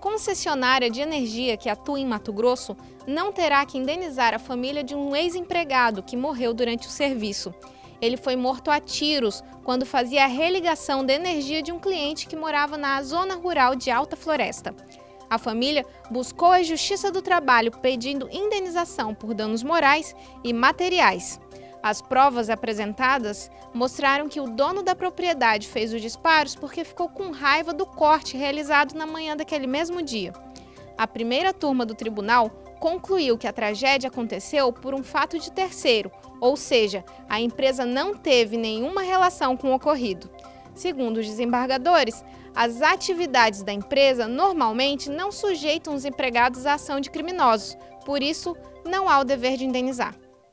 concessionária de energia que atua em Mato Grosso não terá que indenizar a família de um ex-empregado que morreu durante o serviço. Ele foi morto a tiros quando fazia a religação de energia de um cliente que morava na zona rural de Alta Floresta. A família buscou a Justiça do Trabalho pedindo indenização por danos morais e materiais. As provas apresentadas mostraram que o dono da propriedade fez os disparos porque ficou com raiva do corte realizado na manhã daquele mesmo dia. A primeira turma do tribunal concluiu que a tragédia aconteceu por um fato de terceiro, ou seja, a empresa não teve nenhuma relação com o ocorrido. Segundo os desembargadores, as atividades da empresa normalmente não sujeitam os empregados à ação de criminosos, por isso não há o dever de indenizar.